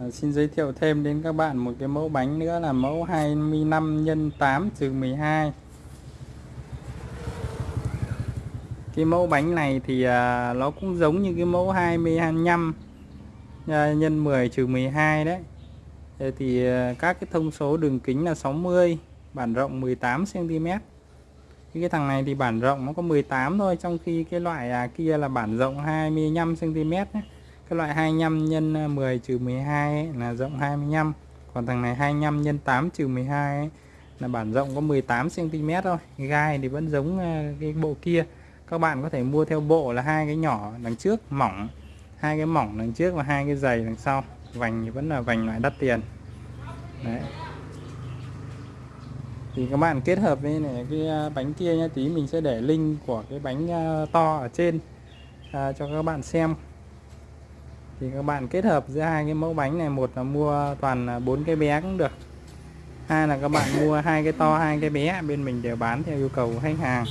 À, xin giới thiệu thêm đến các bạn một cái mẫu bánh nữa là mẫu 25 x 8 trừ 12 cái mẫu bánh này thì à, nó cũng giống như cái mẫu 25 à, nhân 10 trừ 12 đấy. Thế thì à, các cái thông số đường kính là 60 bản rộng 18 cm cái thằng này thì bản rộng nó có 18 thôi trong khi cái loại à, kia là bản rộng 25 cm ấy cái loại 25 nhân ờ, 10 trừ 12 ấy, là rộng 25 còn thằng này 25 nhân 8 trừ 12 ấy, là bản rộng có 18 cm thôi. Gai thì vẫn giống ờ, cái bộ kia. Các bạn có thể mua theo bộ là hai cái nhỏ đằng trước mỏng. Hai cái mỏng đằng trước và hai cái dày đằng sau. Vành thì vẫn là vành loại đắt tiền. Đấy. Thì các bạn kết hợp với này cái ờ, bánh kia nha tí mình sẽ để link của cái bánh to ở trên à, cho các bạn xem thì các bạn kết hợp giữa hai cái mẫu bánh này, một là mua toàn bốn cái bé cũng được. Hai là các bạn mua hai cái to, hai cái bé bên mình đều bán theo yêu cầu của khách hàng.